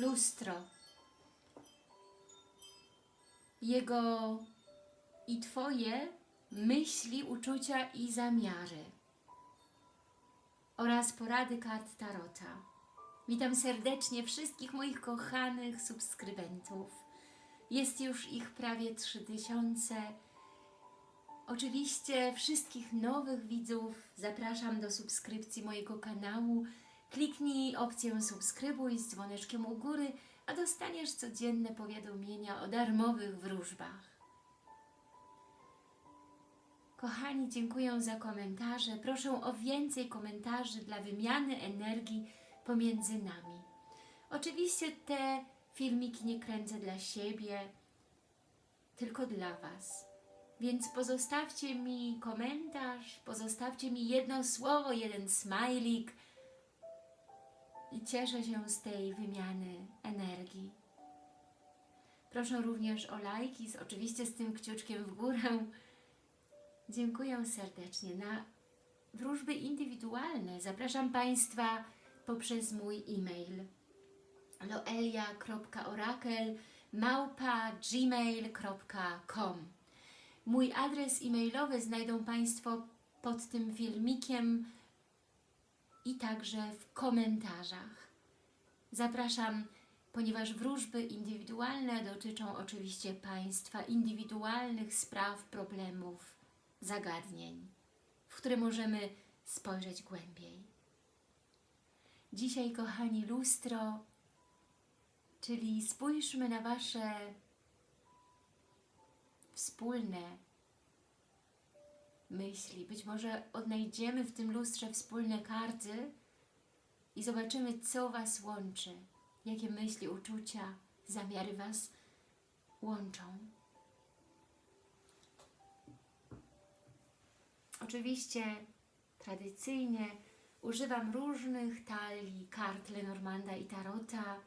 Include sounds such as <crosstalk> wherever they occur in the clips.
lustro. Jego i Twoje myśli, uczucia i zamiary oraz porady kart Tarota. Witam serdecznie wszystkich moich kochanych subskrybentów. Jest już ich prawie 3000. Oczywiście wszystkich nowych widzów zapraszam do subskrypcji mojego kanału. Kliknij opcję subskrybuj z dzwoneczkiem u góry, a dostaniesz codzienne powiadomienia o darmowych wróżbach. Kochani, dziękuję za komentarze. Proszę o więcej komentarzy dla wymiany energii pomiędzy nami. Oczywiście te filmiki nie kręcę dla siebie, tylko dla Was. Więc pozostawcie mi komentarz, pozostawcie mi jedno słowo, jeden smajlik i cieszę się z tej wymiany energii. Proszę również o lajki, z, oczywiście z tym kciuczkiem w górę. Dziękuję serdecznie. Na wróżby indywidualne zapraszam Państwa poprzez mój e-mail loelia.orakel gmail.com Mój adres e-mailowy znajdą Państwo pod tym filmikiem i także w komentarzach. Zapraszam, ponieważ wróżby indywidualne dotyczą oczywiście Państwa indywidualnych spraw, problemów, zagadnień, w które możemy spojrzeć głębiej. Dzisiaj, kochani, lustro, czyli spójrzmy na Wasze wspólne myśli. Być może odnajdziemy w tym lustrze wspólne karty i zobaczymy, co Was łączy, jakie myśli, uczucia, zamiary Was łączą. Oczywiście tradycyjnie używam różnych talii kart Lenormanda i Tarota,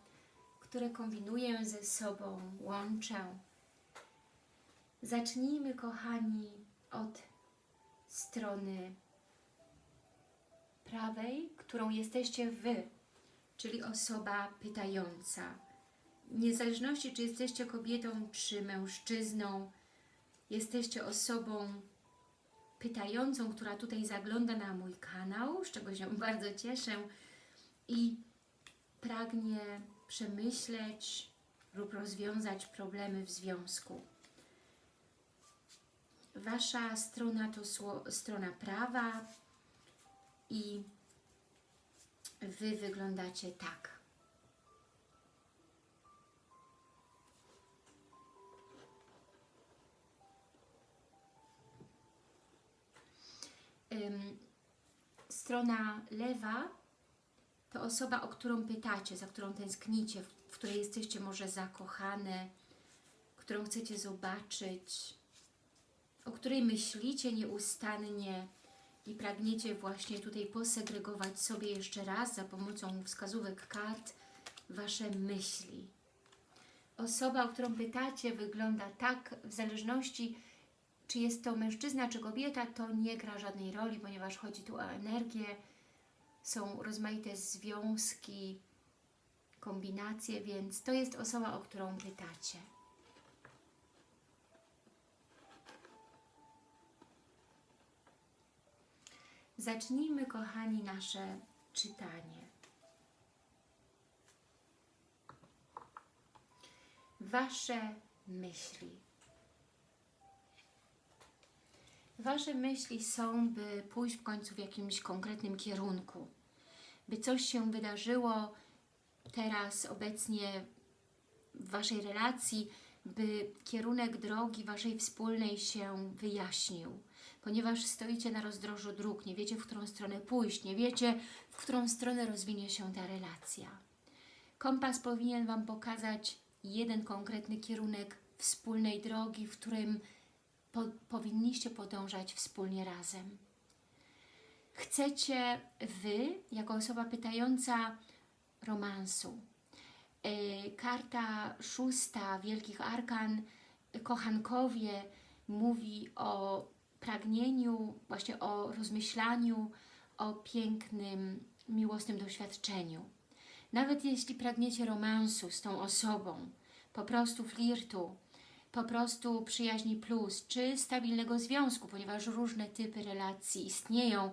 które kombinuję ze sobą, łączę. Zacznijmy, kochani, od strony prawej, którą jesteście Wy, czyli osoba pytająca. Niezależności, czy jesteście kobietą, czy mężczyzną, jesteście osobą pytającą, która tutaj zagląda na mój kanał, z czego się <laughs> bardzo cieszę i pragnie przemyśleć lub rozwiązać problemy w związku. Wasza strona to strona prawa i Wy wyglądacie tak. Strona lewa to osoba, o którą pytacie, za którą tęsknicie, w której jesteście może zakochane, którą chcecie zobaczyć, o której myślicie nieustannie i pragniecie właśnie tutaj posegregować sobie jeszcze raz za pomocą wskazówek kart Wasze myśli. Osoba, o którą pytacie wygląda tak w zależności czy jest to mężczyzna, czy kobieta, to nie gra żadnej roli, ponieważ chodzi tu o energię, są rozmaite związki, kombinacje, więc to jest osoba, o którą pytacie. Zacznijmy, kochani, nasze czytanie. Wasze myśli. Wasze myśli są, by pójść w końcu w jakimś konkretnym kierunku. By coś się wydarzyło teraz, obecnie w Waszej relacji, by kierunek drogi Waszej wspólnej się wyjaśnił ponieważ stoicie na rozdrożu dróg, nie wiecie, w którą stronę pójść, nie wiecie, w którą stronę rozwinie się ta relacja. Kompas powinien Wam pokazać jeden konkretny kierunek wspólnej drogi, w którym po, powinniście podążać wspólnie razem. Chcecie Wy, jako osoba pytająca, romansu. Yy, karta szósta Wielkich Arkan, kochankowie, mówi o pragnieniu, właśnie o rozmyślaniu, o pięknym, miłosnym doświadczeniu. Nawet jeśli pragniecie romansu z tą osobą, po prostu flirtu, po prostu przyjaźni plus, czy stabilnego związku, ponieważ różne typy relacji istnieją,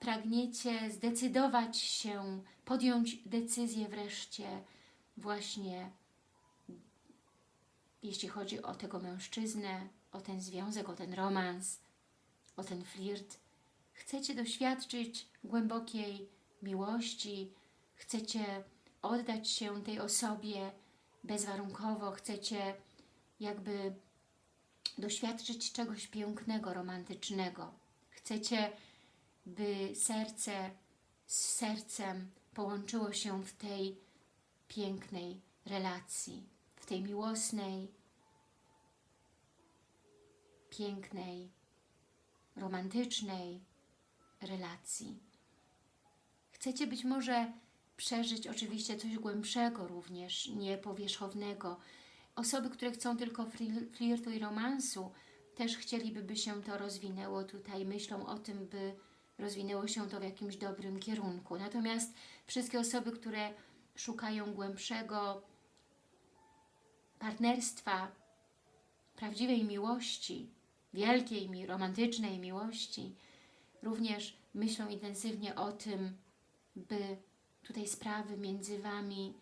pragniecie zdecydować się, podjąć decyzję wreszcie właśnie, jeśli chodzi o tego mężczyznę, o ten związek, o ten romans, o ten flirt. Chcecie doświadczyć głębokiej miłości, chcecie oddać się tej osobie bezwarunkowo, chcecie jakby doświadczyć czegoś pięknego, romantycznego. Chcecie, by serce z sercem połączyło się w tej pięknej relacji, w tej miłosnej, pięknej, romantycznej relacji. Chcecie być może przeżyć oczywiście coś głębszego również, nie powierzchownego. Osoby, które chcą tylko flirtu i romansu, też chcieliby, by się to rozwinęło tutaj, myślą o tym, by rozwinęło się to w jakimś dobrym kierunku. Natomiast wszystkie osoby, które szukają głębszego partnerstwa, prawdziwej miłości, wielkiej, romantycznej miłości, również myślą intensywnie o tym, by tutaj sprawy między Wami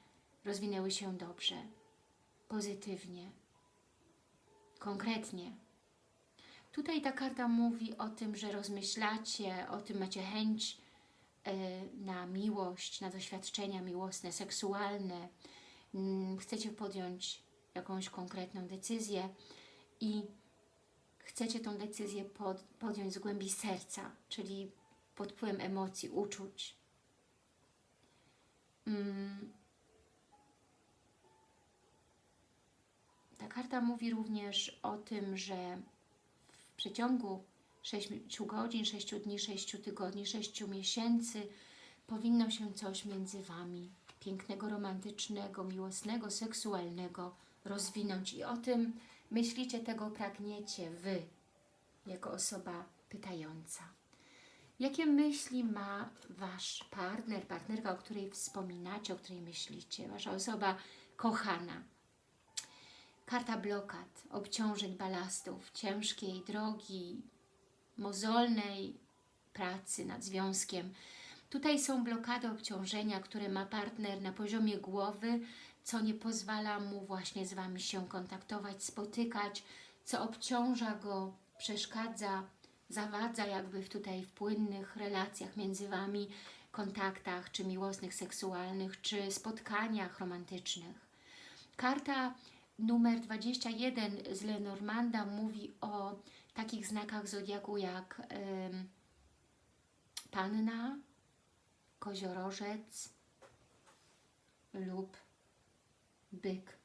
rozwinęły się dobrze, pozytywnie, konkretnie. Tutaj ta karta mówi o tym, że rozmyślacie, o tym macie chęć y, na miłość, na doświadczenia miłosne, seksualne. Mm, chcecie podjąć jakąś konkretną decyzję i chcecie tą decyzję pod, podjąć z głębi serca, czyli pod wpływem emocji, uczuć. Mm. Ta karta mówi również o tym, że w przeciągu 6 godzin, 6 dni, 6 tygodni, 6 miesięcy powinno się coś między Wami pięknego, romantycznego, miłosnego, seksualnego rozwinąć. I o tym myślicie, tego pragniecie Wy, jako osoba pytająca. Jakie myśli ma Wasz partner, partnerka, o której wspominacie, o której myślicie, Wasza osoba kochana? Karta blokad, obciążeń, balastów, ciężkiej drogi, mozolnej pracy nad związkiem. Tutaj są blokady, obciążenia, które ma partner na poziomie głowy, co nie pozwala mu właśnie z Wami się kontaktować, spotykać, co obciąża go, przeszkadza, zawadza jakby tutaj w płynnych relacjach między Wami, kontaktach, czy miłosnych, seksualnych, czy spotkaniach romantycznych. Karta numer 21 z Lenormanda mówi o takich znakach zodiaku jak Panna, Koziorożec lub Byk.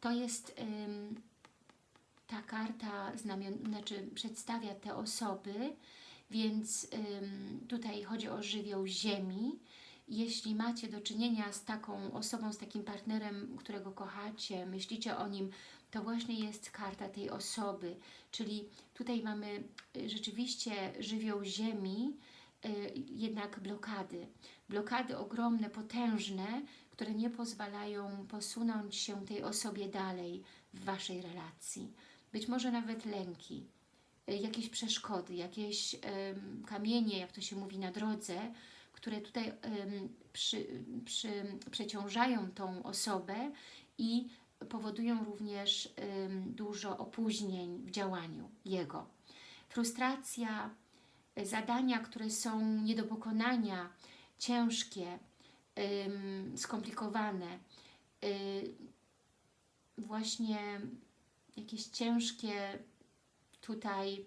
To jest ym, ta karta znamion, znaczy przedstawia te osoby, więc ym, tutaj chodzi o żywioł ziemi. Jeśli macie do czynienia z taką osobą, z takim partnerem, którego kochacie, myślicie o nim, to właśnie jest karta tej osoby, czyli tutaj mamy y, rzeczywiście żywioł ziemi, y, jednak blokady. Blokady ogromne, potężne, które nie pozwalają posunąć się tej osobie dalej w Waszej relacji być może nawet lęki, y, jakieś przeszkody, jakieś kamienie, jak to się mówi, na drodze, które tutaj przy, przy, przeciążają tą osobę i powodują również dużo opóźnień w działaniu jego. Frustracja, y, zadania, które są nie do pokonania, ciężkie, skomplikowane, y, właśnie jakieś ciężkie tutaj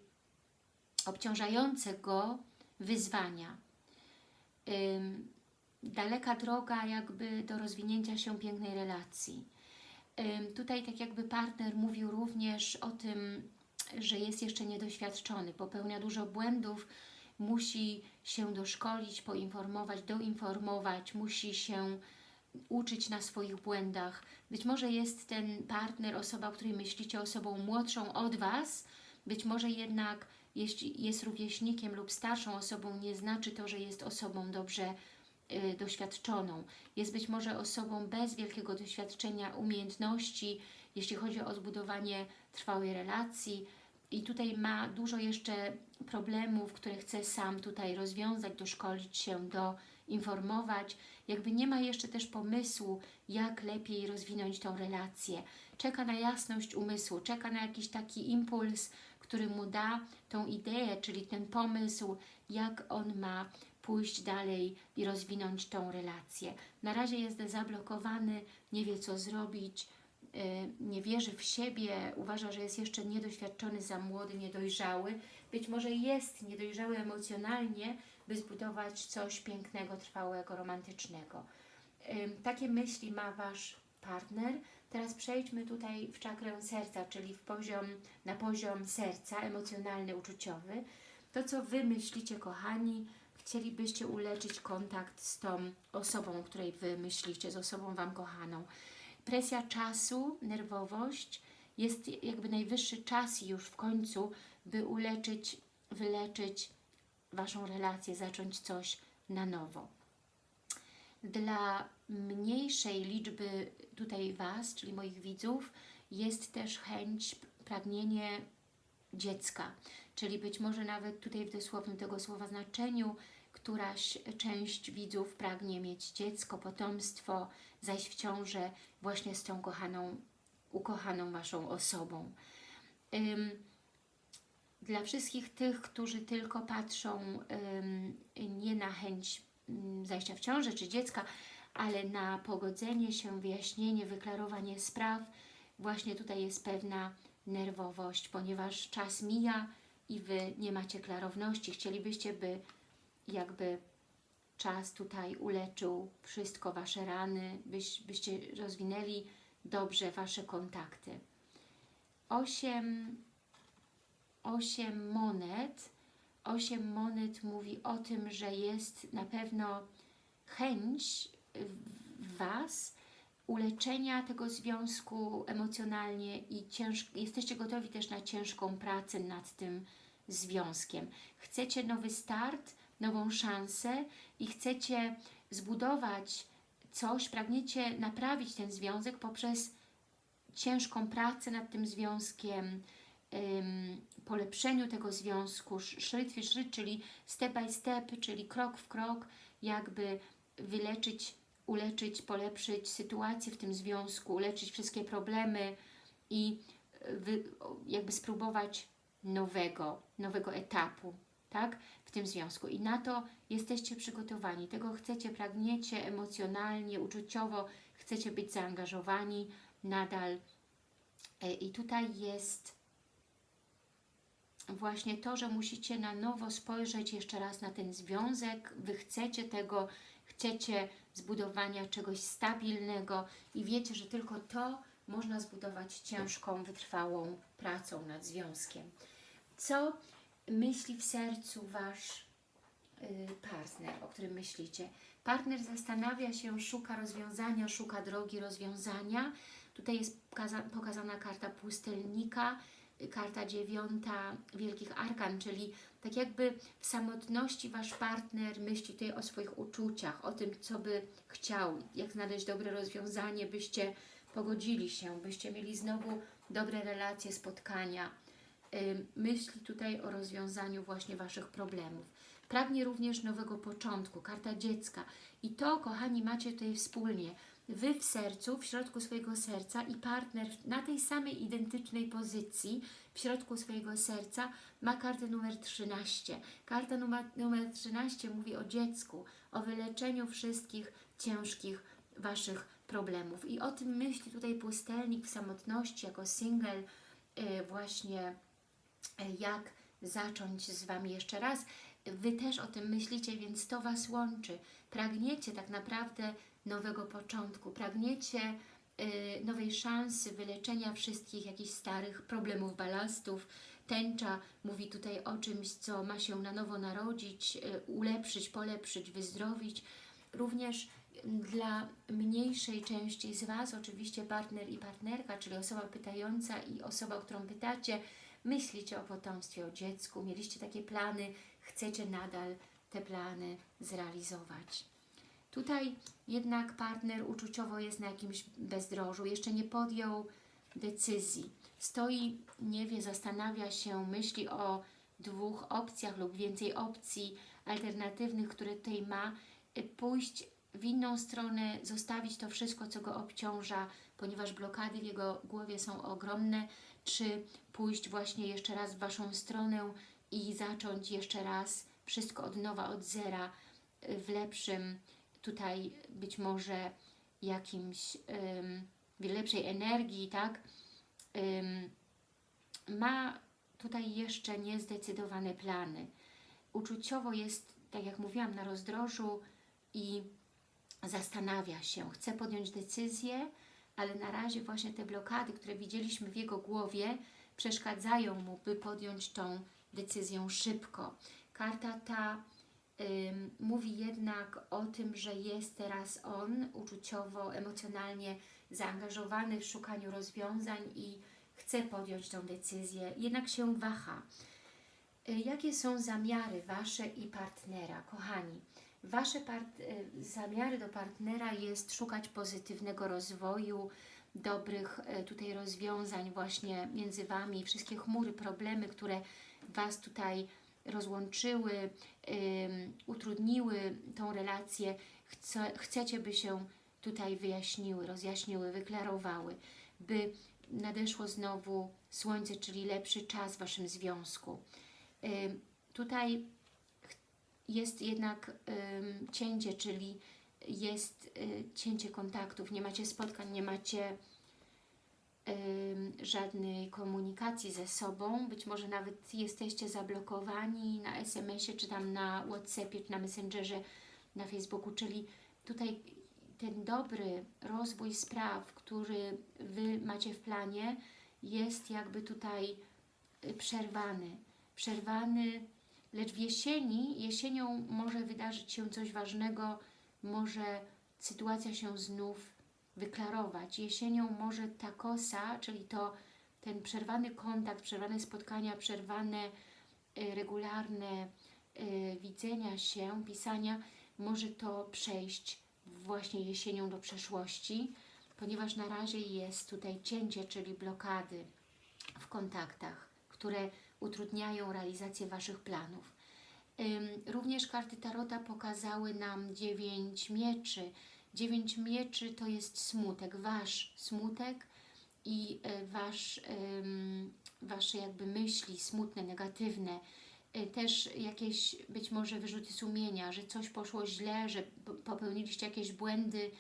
obciążające go wyzwania. Daleka droga jakby do rozwinięcia się pięknej relacji. Tutaj tak jakby partner mówił również o tym, że jest jeszcze niedoświadczony, popełnia dużo błędów, musi się doszkolić, poinformować, doinformować, musi się uczyć na swoich błędach. Być może jest ten partner, osoba, o której myślicie, osobą młodszą od Was, być może jednak jeśli jest rówieśnikiem lub starszą osobą, nie znaczy to, że jest osobą dobrze y, doświadczoną. Jest być może osobą bez wielkiego doświadczenia, umiejętności, jeśli chodzi o zbudowanie trwałej relacji i tutaj ma dużo jeszcze problemów, które chce sam tutaj rozwiązać, doszkolić się, doinformować. Jakby nie ma jeszcze też pomysłu, jak lepiej rozwinąć tą relację. Czeka na jasność umysłu, czeka na jakiś taki impuls, który mu da tą ideę, czyli ten pomysł, jak on ma pójść dalej i rozwinąć tą relację. Na razie jest zablokowany, nie wie co zrobić, nie wierzy w siebie, uważa, że jest jeszcze niedoświadczony, za młody, niedojrzały. Być może jest niedojrzały emocjonalnie, by zbudować coś pięknego, trwałego, romantycznego. Takie myśli ma Wasz partner. Teraz przejdźmy tutaj w czakrę serca, czyli w poziom, na poziom serca, emocjonalny, uczuciowy. To, co Wy myślicie, kochani, chcielibyście uleczyć kontakt z tą osobą, o której Wy myślicie, z osobą Wam kochaną. Presja czasu, nerwowość, jest jakby najwyższy czas już w końcu, by uleczyć, wyleczyć Waszą relację, zacząć coś na nowo. Dla mniejszej liczby tutaj Was, czyli moich widzów, jest też chęć, pragnienie dziecka. Czyli być może nawet tutaj w dosłownym tego słowa znaczeniu któraś część widzów pragnie mieć dziecko, potomstwo, zajść w ciążę właśnie z tą kochaną, ukochaną Waszą osobą. Ym, dla wszystkich tych, którzy tylko patrzą ym, nie na chęć ym, zajścia w ciążę czy dziecka, ale na pogodzenie się, wyjaśnienie, wyklarowanie spraw, właśnie tutaj jest pewna nerwowość, ponieważ czas mija i Wy nie macie klarowności. Chcielibyście, by jakby czas tutaj uleczył wszystko, Wasze rany, byś, byście rozwinęli dobrze Wasze kontakty. Osiem, osiem monet, osiem monet mówi o tym, że jest na pewno chęć w Was uleczenia tego związku emocjonalnie i cięż, jesteście gotowi też na ciężką pracę nad tym związkiem. Chcecie nowy start, nową szansę i chcecie zbudować coś, pragniecie naprawić ten związek poprzez ciężką pracę nad tym związkiem, ym, polepszeniu tego związku, szryt w szryt, czyli step by step, czyli krok w krok, jakby wyleczyć, uleczyć, polepszyć sytuację w tym związku, uleczyć wszystkie problemy i wy, jakby spróbować nowego, nowego etapu, tak, w tym związku. I na to jesteście przygotowani, tego chcecie, pragniecie emocjonalnie, uczuciowo, chcecie być zaangażowani nadal. I tutaj jest właśnie to, że musicie na nowo spojrzeć jeszcze raz na ten związek, Wy chcecie tego, chcecie zbudowania czegoś stabilnego i wiecie, że tylko to można zbudować ciężką, wytrwałą pracą nad związkiem. Co myśli w sercu Wasz y, partner, o którym myślicie? Partner zastanawia się, szuka rozwiązania, szuka drogi rozwiązania. Tutaj jest pokazana karta pustelnika, karta dziewiąta Wielkich Arkan, czyli tak jakby w samotności Wasz partner myśli tutaj o swoich uczuciach, o tym, co by chciał, jak znaleźć dobre rozwiązanie, byście pogodzili się, byście mieli znowu dobre relacje, spotkania. Myśli tutaj o rozwiązaniu właśnie Waszych problemów. Pragnie również nowego początku, karta dziecka. I to, kochani, macie tutaj wspólnie. Wy w sercu, w środku swojego serca i partner na tej samej identycznej pozycji w środku swojego serca ma kartę numer 13. Karta numer, numer 13 mówi o dziecku, o wyleczeniu wszystkich ciężkich Waszych problemów. I o tym myśli tutaj pustelnik w samotności, jako single, yy, właśnie jak zacząć z Wami jeszcze raz. Wy też o tym myślicie, więc to Was łączy. Pragniecie tak naprawdę nowego początku, pragniecie y, nowej szansy wyleczenia wszystkich jakichś starych problemów, balastów. Tęcza mówi tutaj o czymś, co ma się na nowo narodzić, y, ulepszyć, polepszyć, wyzdrowić. Również dla mniejszej części z Was, oczywiście partner i partnerka, czyli osoba pytająca i osoba, którą pytacie, myślicie o potomstwie, o dziecku, mieliście takie plany, chcecie nadal te plany zrealizować. Tutaj jednak partner uczuciowo jest na jakimś bezdrożu, jeszcze nie podjął decyzji. Stoi, nie wie, zastanawia się, myśli o dwóch opcjach lub więcej opcji alternatywnych, które tutaj ma, y, pójść w inną stronę, zostawić to wszystko, co go obciąża, ponieważ blokady w jego głowie są ogromne, czy pójść właśnie jeszcze raz w Waszą stronę i zacząć jeszcze raz wszystko od nowa, od zera, y, w lepszym tutaj być może jakimś w lepszej energii, tak? Ma tutaj jeszcze niezdecydowane plany. Uczuciowo jest, tak jak mówiłam, na rozdrożu i zastanawia się, chce podjąć decyzję, ale na razie właśnie te blokady, które widzieliśmy w jego głowie, przeszkadzają mu, by podjąć tą decyzję szybko. Karta ta mówi jednak o tym, że jest teraz on uczuciowo, emocjonalnie zaangażowany w szukaniu rozwiązań i chce podjąć tą decyzję, jednak się waha. Y, Jakie są zamiary Wasze i partnera, kochani? Wasze y, zamiary do partnera jest szukać pozytywnego rozwoju, dobrych y, tutaj rozwiązań właśnie między Wami, wszystkie chmury, problemy, które Was tutaj rozłączyły, utrudniły tą relację, chce, chcecie, by się tutaj wyjaśniły, rozjaśniły, wyklarowały, by nadeszło znowu słońce, czyli lepszy czas w Waszym związku. Tutaj jest jednak ym, cięcie, czyli jest y, cięcie kontaktów, nie macie spotkań, nie macie ym, żadnej komunikacji ze sobą, być może nawet jesteście zablokowani na SMS-ie, czy tam na Whatsappie, czy na Messengerze, na Facebooku, czyli tutaj ten dobry rozwój spraw, który Wy macie w planie, jest jakby tutaj y, przerwany. Przerwany, lecz w jesieni, jesienią może wydarzyć się coś ważnego, może sytuacja się znów wyklarować. Jesienią może ta kosa, czyli to ten przerwany kontakt, przerwane spotkania, przerwane y, regularne y, widzenia się, pisania, może to przejść właśnie jesienią do przeszłości, ponieważ na razie jest tutaj cięcie, czyli blokady w kontaktach, które utrudniają realizację Waszych planów. Również karty Tarota pokazały nam dziewięć mieczy. Dziewięć mieczy to jest smutek, Wasz smutek i y, wasz, Wasze jakby myśli smutne, negatywne, y, też jakieś być może wyrzuty sumienia, że coś poszło źle, że po- popełniliście jakieś błędy,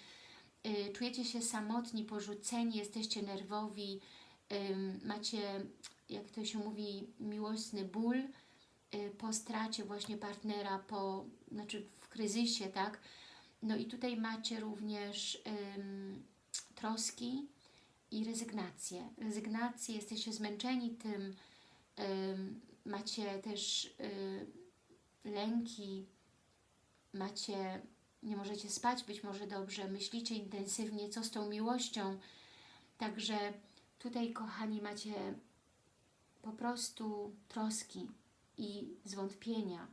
y, czujecie się samotni, porzuceni, jesteście nerwowi, macie, jak to się mówi, miłosny ból y, po stracie właśnie partnera, po, znaczy w kryzysie, tak? No i tutaj macie również ym, troski i rezygnację. Rezygnację, jesteście zmęczeni tym, ym, macie też y, lęki, macie, nie możecie spać być może dobrze, myślicie intensywnie, co z tą miłością. Także tutaj, kochani, macie po prostu troski i zwątpienia.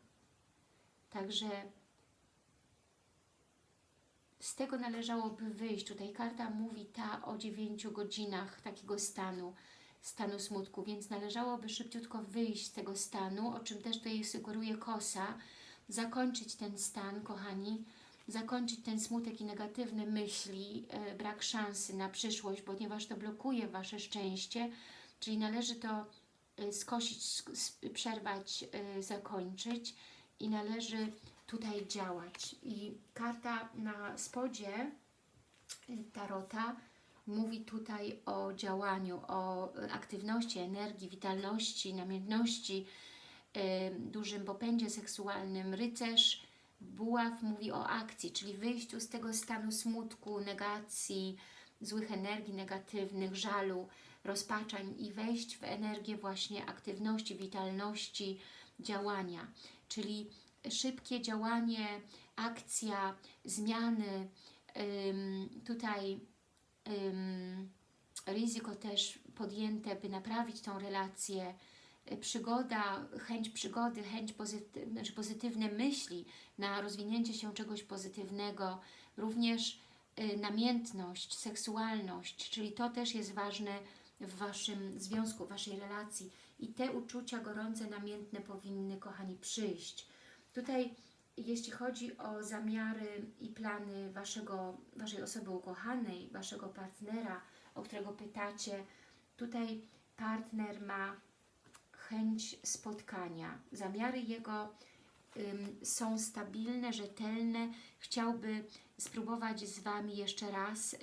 Także z tego należałoby wyjść. Tutaj karta mówi ta o 9 godzinach takiego stanu, stanu smutku, więc należałoby szybciutko wyjść z tego stanu, o czym też tutaj sugeruje kosa, zakończyć ten stan, kochani, zakończyć ten smutek i negatywne myśli, e, brak szansy na przyszłość, ponieważ to blokuje Wasze szczęście, czyli należy to skosić, sk- s- przerwać, e, zakończyć i należy tutaj działać. I karta na spodzie y, Tarota mówi tutaj o działaniu, o y, aktywności, energii, witalności, namiętności, y, dużym popędzie seksualnym. Rycerz Buław mówi o akcji, czyli wyjściu z tego stanu smutku, negacji, złych energii negatywnych, żalu, rozpaczań i wejść w energię właśnie aktywności, witalności, działania. Czyli szybkie działanie, akcja, zmiany, ym, tutaj ym, ryzyko też podjęte, by naprawić tą relację, y, przygoda, chęć przygody, chęć pozytyw, znaczy pozytywne myśli na rozwinięcie się czegoś pozytywnego, również y, namiętność, seksualność, czyli to też jest ważne w Waszym związku, w Waszej relacji. I te uczucia gorące, namiętne powinny, kochani, przyjść. Tutaj, jeśli chodzi o zamiary i plany waszego, Waszej osoby ukochanej, Waszego partnera, o którego pytacie, tutaj partner ma chęć spotkania. Zamiary jego ym, są stabilne, rzetelne. Chciałby spróbować z Wami jeszcze raz y,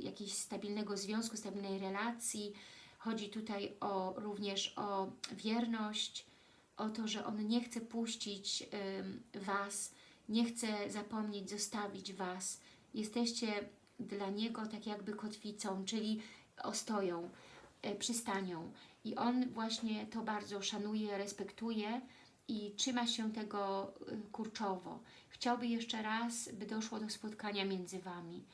jakiegoś stabilnego związku, stabilnej relacji. Chodzi tutaj o, również o wierność, o to, że on nie chce puścić Was, nie chce zapomnieć, zostawić Was. Jesteście dla niego tak jakby kotwicą, czyli ostoją, y, przystanią. I on właśnie to bardzo szanuje, respektuje i trzyma się tego y, kurczowo. Chciałby jeszcze raz, by doszło do spotkania między Wami.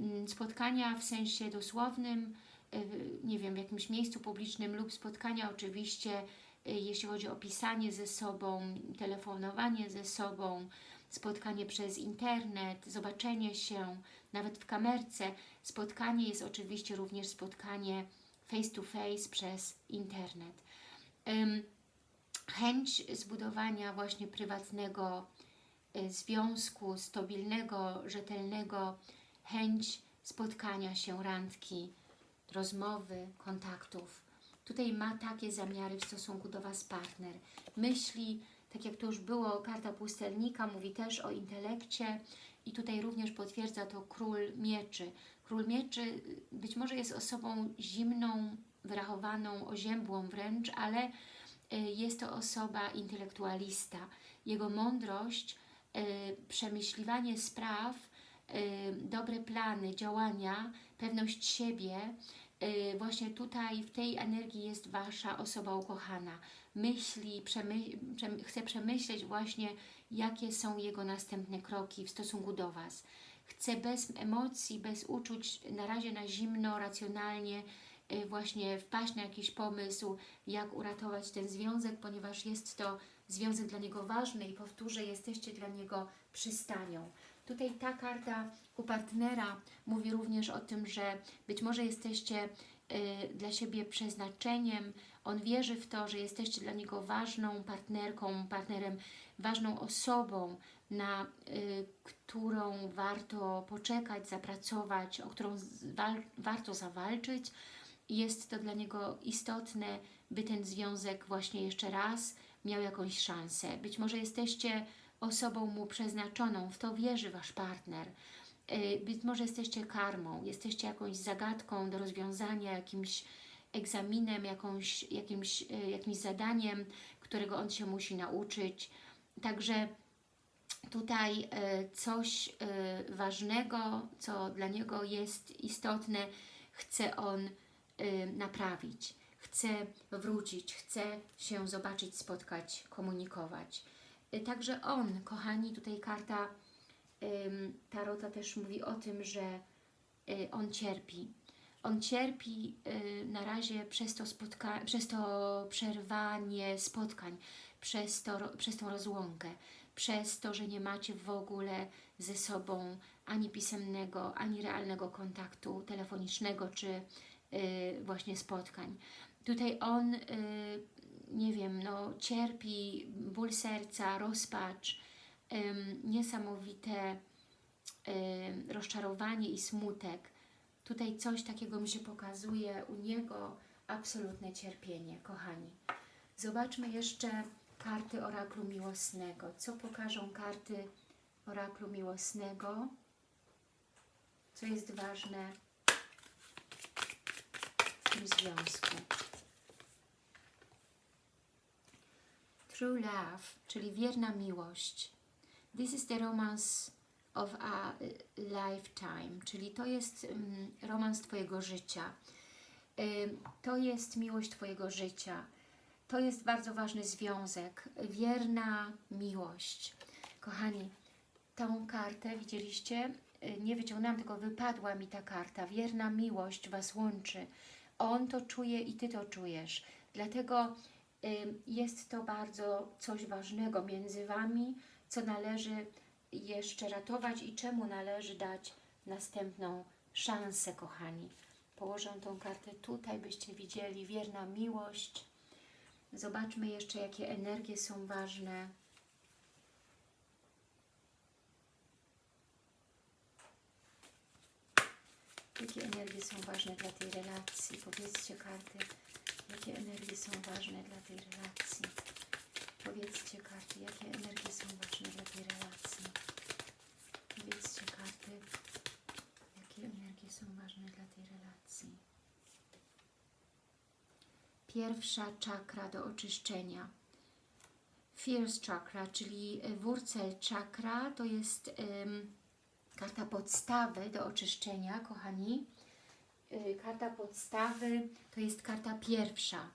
Mm, Spotkania w sensie dosłownym, y, nie wiem, w jakimś miejscu publicznym lub spotkania oczywiście, y, jeśli chodzi o pisanie ze sobą, telefonowanie ze sobą, spotkanie przez internet, zobaczenie się, nawet w kamerce. Spotkanie jest oczywiście również spotkanie face to face przez internet. Chęć zbudowania właśnie prywatnego związku, stabilnego, rzetelnego, chęć spotkania się, randki, rozmowy, kontaktów. Tutaj ma takie zamiary w stosunku do Was partner. Myśli, tak jak to już było, karta pustelnika mówi też o intelekcie i tutaj również potwierdza to król mieczy. Król mieczy y, być może jest osobą zimną, wyrachowaną, oziębłą wręcz, ale y, jest to osoba intelektualista. Jego mądrość, przemyśliwanie spraw, y, dobre plany, działania, pewność siebie, y, właśnie tutaj w tej energii jest Wasza osoba ukochana. Myśli, przemy, przem, chce przemyśleć właśnie, jakie są jego następne kroki w stosunku do Was. Chce bez emocji, bez uczuć, na razie na zimno, racjonalnie, właśnie wpaść na jakiś pomysł, jak uratować ten związek, ponieważ jest to związek dla niego ważny i powtórzę, jesteście dla niego przystanią. Tutaj ta karta u partnera mówi również o tym, że być może jesteście y, dla siebie przeznaczeniem. On wierzy w to, że jesteście dla niego ważną partnerką, partnerem, ważną osobą, na y, którą warto poczekać, zapracować, o którą warto zawalczyć. Jest to dla niego istotne, by ten związek właśnie jeszcze raz miał jakąś szansę. Być może jesteście osobą mu przeznaczoną, w to wierzy Wasz partner. Y, Być może jesteście karmą, jesteście jakąś zagadką do rozwiązania, jakimś egzaminem, jakąś, jakimś, y, jakimś zadaniem, którego on się musi nauczyć. Także tutaj y, coś ważnego, co dla niego jest istotne, chce on naprawić, chce wrócić, chce się zobaczyć, spotkać, komunikować. Y, Także on, kochani, tutaj karta Tarota też mówi o tym, że y, on cierpi. On cierpi y, na razie przez to, spotka przez to przerwanie spotkań, przez, to, przez tą rozłąkę, przez to, że nie macie w ogóle ze sobą ani pisemnego, ani realnego kontaktu telefonicznego, czy właśnie spotkań. Tutaj on, y, nie wiem, no, cierpi ból serca, rozpacz, ym, niesamowite ym, rozczarowanie i smutek. Tutaj coś takiego mi się pokazuje u niego, absolutne cierpienie, kochani. Zobaczmy jeszcze karty oraklu miłosnego. Co pokażą karty oraklu miłosnego? Co jest ważne w tym związku? True love, czyli wierna miłość. This is the romance of a lifetime, czyli to jest um, romans Twojego życia. Ym, to jest miłość Twojego życia. To jest bardzo ważny związek. Wierna miłość. Kochani, tą kartę widzieliście? Y, Nie wyciągnęłam, tylko wypadła mi ta karta. Wierna miłość Was łączy. On to czuje i Ty to czujesz. Dlatego Jest to bardzo coś ważnego między Wami, co należy jeszcze ratować i czemu należy dać następną szansę, kochani. Położę tą kartę tutaj, byście widzieli wierna miłość. Zobaczmy jeszcze, jakie energie są ważne. Jakie energie są ważne dla tej relacji? Powiedzcie karty, jakie energie są ważne dla tej relacji. Powiedzcie karty, jakie energie są ważne dla tej relacji. Powiedzcie karty, jakie energie są ważne dla tej relacji. Pierwsza czakra do oczyszczenia. First chakra, czyli wurzel chakra, to jest ym, karta podstawy do oczyszczenia, kochani. Y, Karta podstawy to jest karta pierwsza.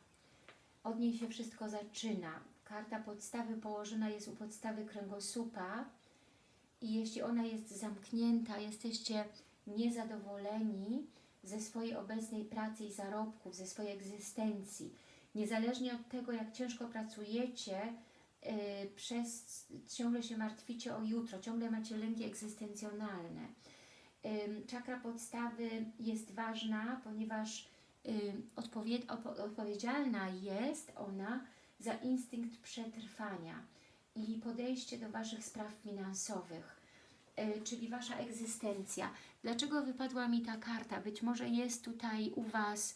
Od niej się wszystko zaczyna. Karta podstawy położona jest u podstawy kręgosłupa i jeśli ona jest zamknięta, jesteście niezadowoleni ze swojej obecnej pracy i zarobków, ze swojej egzystencji. Niezależnie od tego, jak ciężko pracujecie, yy, przez ciągle się martwicie o jutro, ciągle macie lęki egzystencjonalne. Czakra podstawy jest ważna, ponieważ odpowiedzialna jest ona za instynkt przetrwania i podejście do Waszych spraw finansowych, y, czyli Wasza egzystencja. Dlaczego wypadła mi ta karta? Być może jest tutaj u Was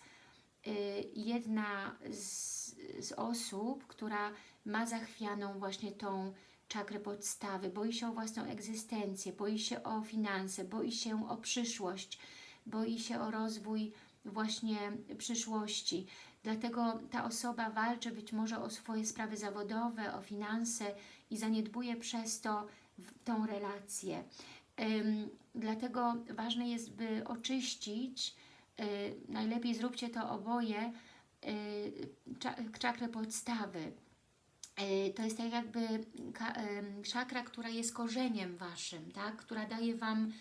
y, jedna z, z osób, która ma zachwianą właśnie tą czakrę podstawy, boi się o własną egzystencję, boi się o finanse, boi się o przyszłość, boi się o rozwój właśnie przyszłości. Dlatego ta osoba walczy być może o swoje sprawy zawodowe, o finanse i zaniedbuje przez to tą relację. Ym, dlatego ważne jest, by oczyścić, y, najlepiej zróbcie to oboje, y, czakrę podstawy. Y, To jest tak jakby czakra, która jest korzeniem Waszym, tak? która daje Wam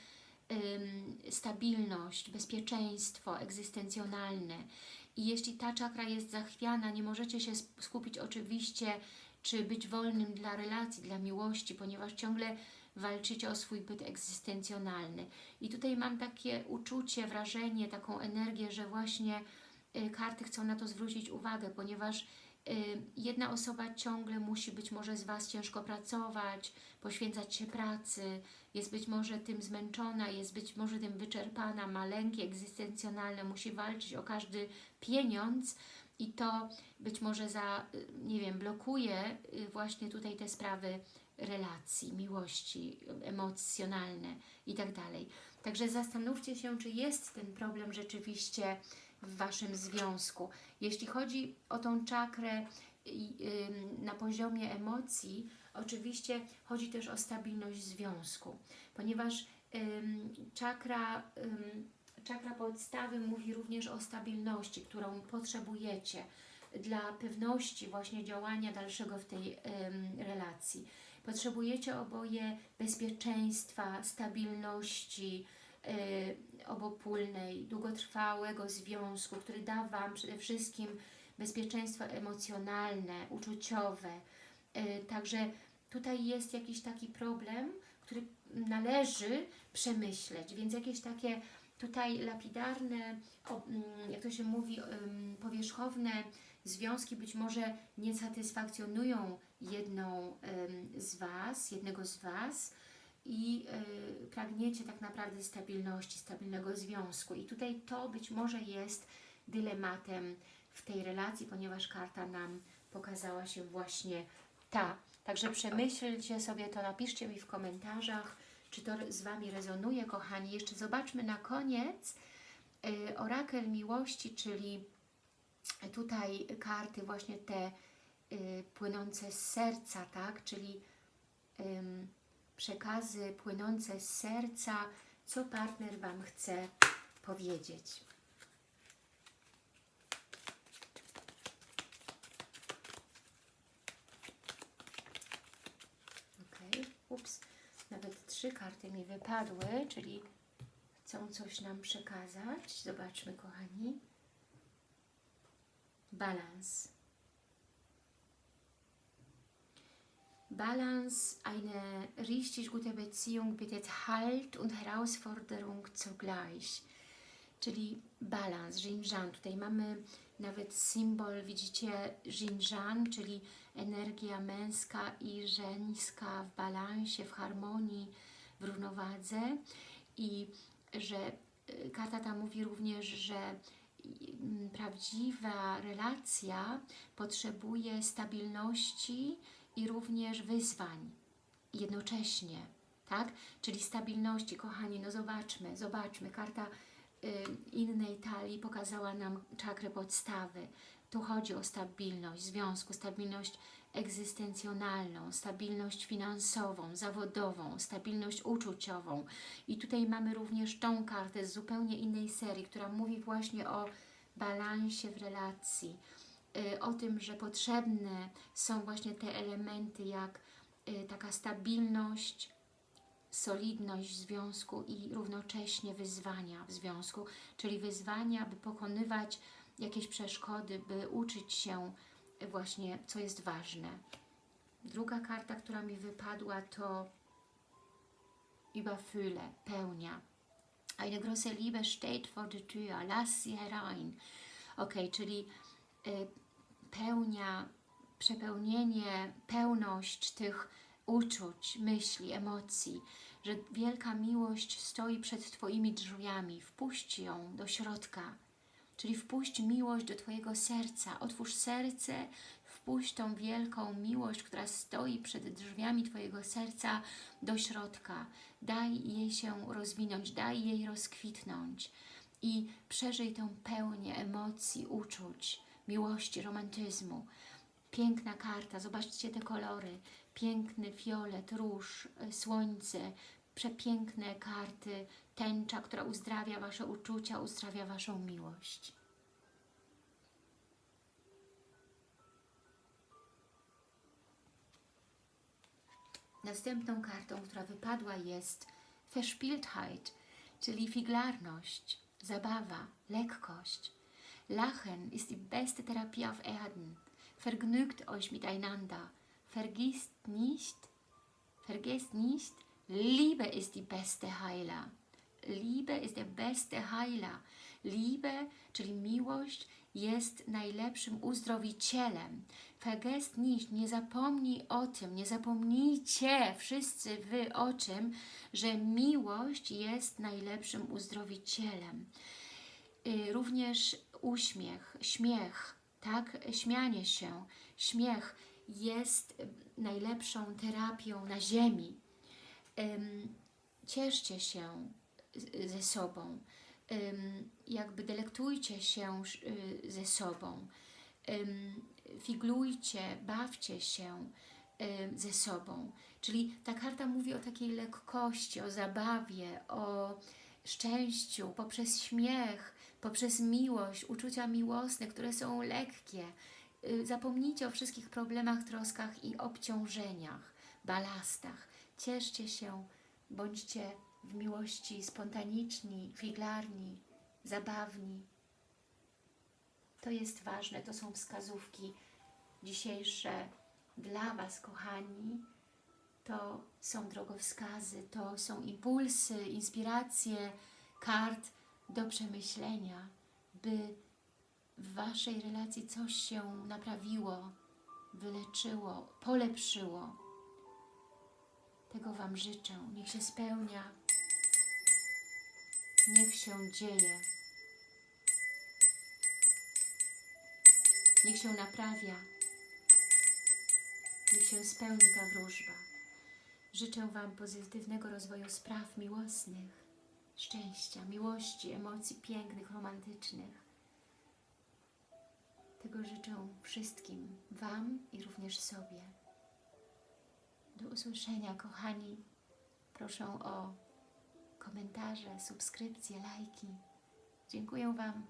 stabilność, bezpieczeństwo egzystencjonalne. I jeśli ta czakra jest zachwiana, nie możecie się skupić oczywiście, czy być wolnym dla relacji, dla miłości, ponieważ ciągle walczycie o swój byt egzystencjonalny. I tutaj mam takie uczucie, wrażenie, taką energię, że właśnie y, karty chcą na to zwrócić uwagę, ponieważ jedna osoba ciągle musi być może z Was ciężko pracować, poświęcać się pracy, jest być może tym zmęczona, jest być może tym wyczerpana, ma lęki egzystencjonalne, musi walczyć o każdy pieniądz i to być może za, y, nie wiem, blokuje y, właśnie tutaj te sprawy relacji, miłości, emocjonalne i tak dalej. Także zastanówcie się, czy jest ten problem rzeczywiście w Waszym związku. Jeśli chodzi o tą czakrę na poziomie emocji, oczywiście chodzi też o stabilność związku, ponieważ czakra, czakra podstawy mówi również o stabilności, którą potrzebujecie dla pewności właśnie działania dalszego w tej relacji. Potrzebujecie oboje bezpieczeństwa, stabilności, obopólnej, długotrwałego związku, który da Wam przede wszystkim bezpieczeństwo emocjonalne, uczuciowe. Y, Także tutaj jest jakiś taki problem, który należy przemyśleć, więc jakieś takie tutaj lapidarne, mm, jak to się mówi, powierzchowne związki być może nie satysfakcjonują jedną z Was, jednego z Was, i y, pragniecie tak naprawdę stabilności, stabilnego związku. I tutaj to być może jest dylematem w tej relacji, ponieważ karta nam pokazała się właśnie ta. Także przemyślcie sobie to, napiszcie mi w komentarzach, czy to z Wami rezonuje, kochani. Jeszcze zobaczmy na koniec y, orakel miłości, czyli tutaj karty właśnie te y, płynące z serca, tak? Czyli ym, przekazy płynące z serca, co partner Wam chce powiedzieć. Ok, ups, nawet trzy karty mi wypadły, czyli chcą coś nam przekazać. Zobaczmy, kochani. Balans. Balance, eine richtig gute Beziehung bietet Halt und Herausforderung zugleich. Czyli balans, Jinjan. Tutaj mamy nawet symbol, widzicie, Jinjan, czyli energia męska i żeńska w balansie, w harmonii, w równowadze. I że y, karta ta mówi również, że mm, prawdziwa relacja potrzebuje stabilności i również wyzwań jednocześnie, tak? Czyli stabilności, kochani, no zobaczmy, zobaczmy, karta y, innej talii pokazała nam czakrę podstawy. Tu chodzi o stabilność związku, stabilność egzystencjonalną, stabilność finansową, zawodową, stabilność uczuciową. I tutaj mamy również tą kartę z zupełnie innej serii, która mówi właśnie o balansie w relacji, o tym, że potrzebne są właśnie te elementy jak y, taka stabilność, solidność związku i równocześnie wyzwania w związku, czyli wyzwania, by pokonywać jakieś przeszkody, by uczyć się właśnie, co jest ważne. Druga karta, która mi wypadła, to Überfülle, pełnia. Eine große Liebe steht vor der Tür, lass sie herein. Ok, czyli y, pełnia, przepełnienie, pełność tych uczuć, myśli, emocji, że wielka miłość stoi przed Twoimi drzwiami. Wpuść ją do środka, czyli wpuść miłość do Twojego serca. Otwórz serce, wpuść tą wielką miłość, która stoi przed drzwiami Twojego serca do środka. Daj jej się rozwinąć, daj jej rozkwitnąć i przeżyj tę pełnię emocji, uczuć, miłości, romantyzmu. Piękna karta, zobaczcie te kolory. Piękny fiolet, róż, y, słońce, przepiękne karty, tęcza, która uzdrawia Wasze uczucia, uzdrawia Waszą miłość. Następną kartą, która wypadła jest Verspieltheit, czyli figlarność, zabawa, lekkość. Lachen ist die beste Therapie auf Erden. Vergnügt euch miteinander. Vergisst nicht, vergesst nicht, Liebe ist die beste Heiler. Liebe ist der beste Heiler. Liebe, czyli miłość, jest najlepszym uzdrowicielem. Vergesst nicht, nie zapomnij o tym, nie zapomnijcie wszyscy Wy o czym, że miłość jest najlepszym uzdrowicielem. Y, Również uśmiech, śmiech, tak, śmianie się, śmiech jest najlepszą terapią na ziemi. Cieszcie się ze sobą, jakby delektujcie się y, ze sobą, figlujcie, bawcie się ze sobą. Czyli ta karta mówi o takiej lekkości, o zabawie, o szczęściu, poprzez śmiech, poprzez miłość, uczucia miłosne, które są lekkie. Y, Zapomnijcie o wszystkich problemach, troskach i obciążeniach, balastach. Cieszcie się, bądźcie w miłości spontaniczni, figlarni, zabawni. To jest ważne, to są wskazówki dzisiejsze dla Was, kochani. To są drogowskazy, to są impulsy, inspiracje kart do przemyślenia, by w Waszej relacji coś się naprawiło, wyleczyło, polepszyło. Tego Wam życzę. Niech się spełnia. Niech się dzieje. Niech się naprawia. Niech się spełni ta wróżba. Życzę Wam pozytywnego rozwoju spraw miłosnych, szczęścia, miłości, emocji pięknych, romantycznych. Tego życzę wszystkim, Wam i również sobie. Do usłyszenia, kochani. Proszę o komentarze, subskrypcje, lajki. Dziękuję Wam,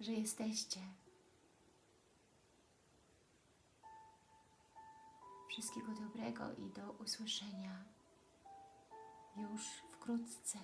że jesteście. Wszystkiego dobrego i do usłyszenia już wkrótce.